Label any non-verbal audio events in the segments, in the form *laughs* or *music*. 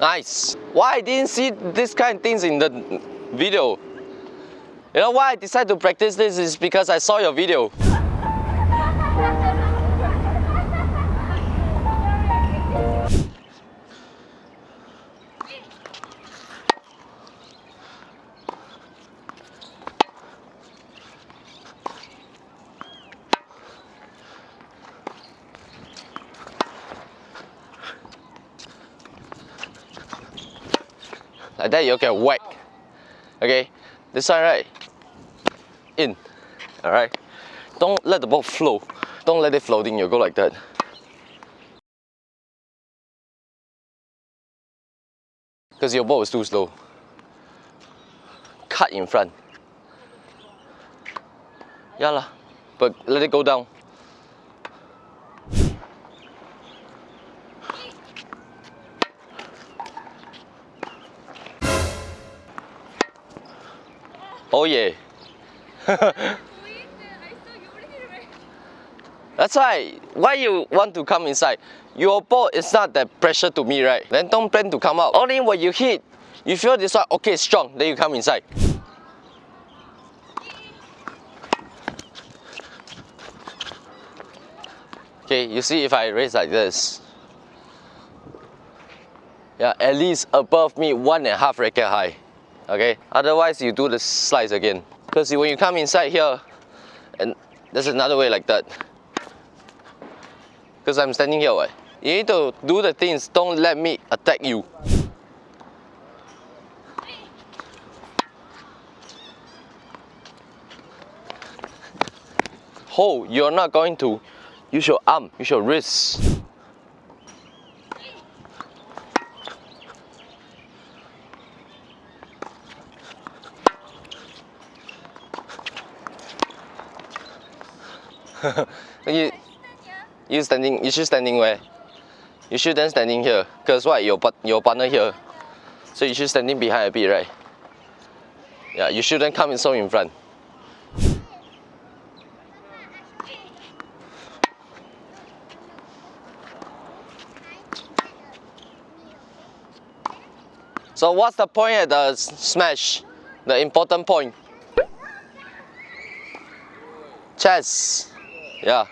Nice. Why I didn't see this kind of things in the video? You know why I decided to practice this is because I saw your video. Like that you'll get whack. Okay, this one right, in, all right? Don't let the ball flow. Don't let it floating, you'll go like that. Because your ball is too slow. Cut in front. Yeah lah, but let it go down. Oh yeah. *laughs* That's why. Why you want to come inside? Your ball is not that pressure to me, right? Then don't plan to come out. Only when you hit, you feel this one, okay, strong, then you come inside. Okay, you see if I raise like this. Yeah, at least above me one and a half racket high okay? Otherwise, you do the slice again. Because when you come inside here, and there's another way like that. Because I'm standing here, right? You need to do the things, don't let me attack you. Hold, you're not going to use your arm, use your wrist. *laughs* you, you standing, you should standing where? You shouldn't standing here, cause what, your, your partner here. So you should standing behind a bit, right? Yeah, you shouldn't come in so in front. So what's the point at the smash? The important point? Chess. Yeah.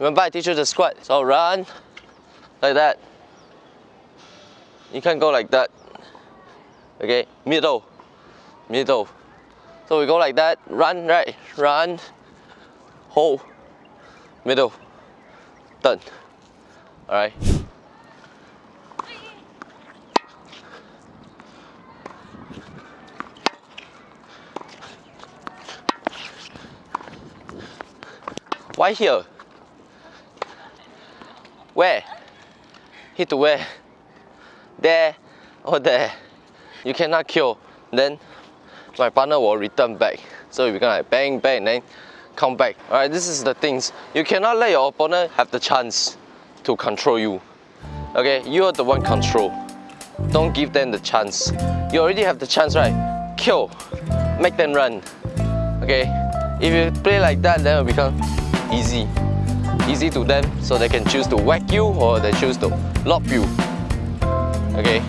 Remember I teach you the squat. So run like that. You can't go like that. Okay, middle middle. So we go like that, run, right, run, hold, middle, done. All right. Why here? Where? Hit where? There or there. You cannot kill. Then my partner will return back. So you're gonna like bang, bang, then come back. Alright, this is the things. You cannot let your opponent have the chance to control you. Okay, you're the one control. Don't give them the chance. You already have the chance, right? Kill. Make them run. Okay? If you play like that, then it become easy. Easy to them, so they can choose to whack you or they choose to lob you. Okay?